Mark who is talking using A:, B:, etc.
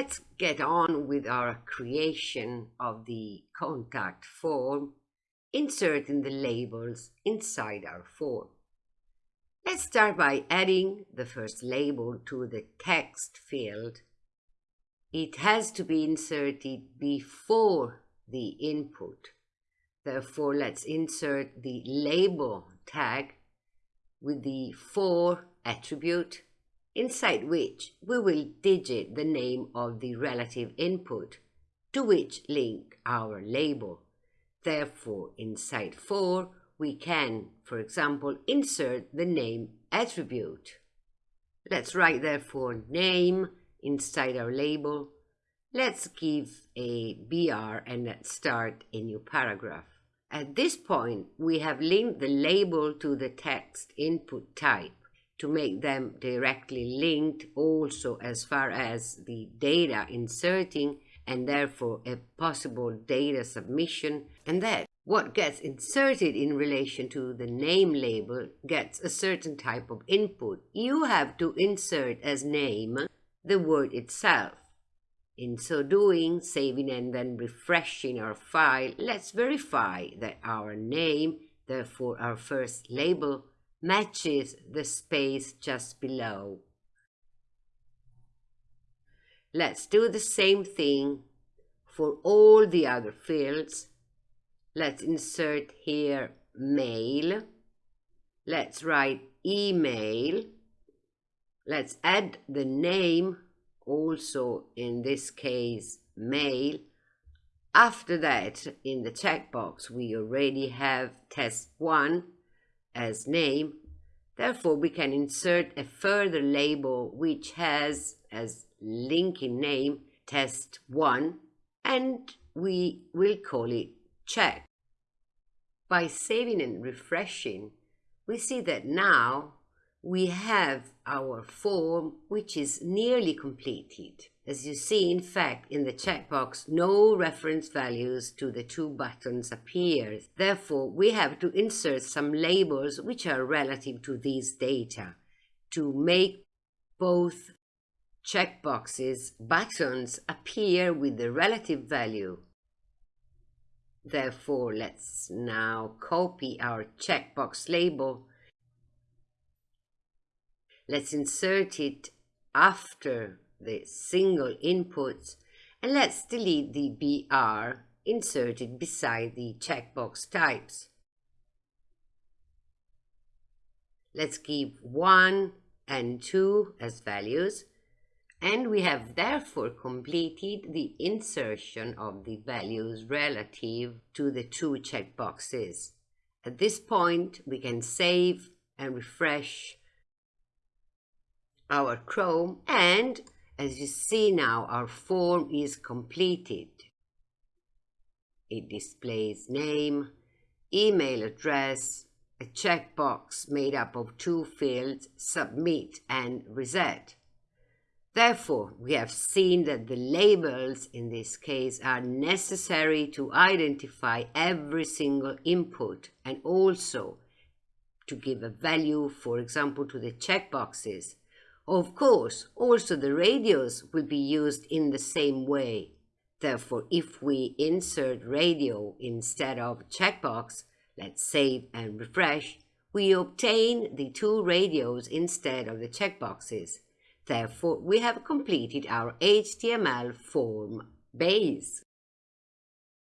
A: let's get on with our creation of the contact form, inserting the labels inside our form. Let's start by adding the first label to the text field. It has to be inserted before the input. Therefore, let's insert the label tag with the for attribute inside which we will digit the name of the relative input to which link our label. Therefore, inside for, we can, for example, insert the name attribute. Let's write therefore name inside our label. Let's give a BR and let's start a new paragraph. At this point, we have linked the label to the text input type to make them directly linked also as far as the data inserting and therefore a possible data submission and that what gets inserted in relation to the name label gets a certain type of input. You have to insert as name the word itself. In so doing, saving and then refreshing our file, let's verify that our name, therefore our first label, matches the space just below. Let's do the same thing for all the other fields. Let's insert here mail. Let's write email. Let's add the name, also in this case mail. After that, in the checkbox, we already have test 1 as name. Therefore, we can insert a further label which has as linking name test1 and we will call it check. By saving and refreshing, we see that now we have our form which is nearly completed. As you see, in fact, in the checkbox, no reference values to the two buttons appears. Therefore, we have to insert some labels which are relative to these data to make both checkboxes buttons appear with the relative value. Therefore, let's now copy our checkbox label. Let's insert it after the single inputs and let's delete the BR inserted beside the checkbox types. Let's give 1 and 2 as values and we have therefore completed the insertion of the values relative to the two checkboxes. At this point, we can save and refresh our Chrome and as you see now, our form is completed. It displays name, email address, a checkbox made up of two fields, submit and reset. Therefore, we have seen that the labels in this case are necessary to identify every single input and also to give a value, for example, to the checkboxes of course, also the radios will be used in the same way. Therefore, if we insert radio instead of checkbox, let's save and refresh, we obtain the two radios instead of the checkboxes. Therefore, we have completed our HTML form base.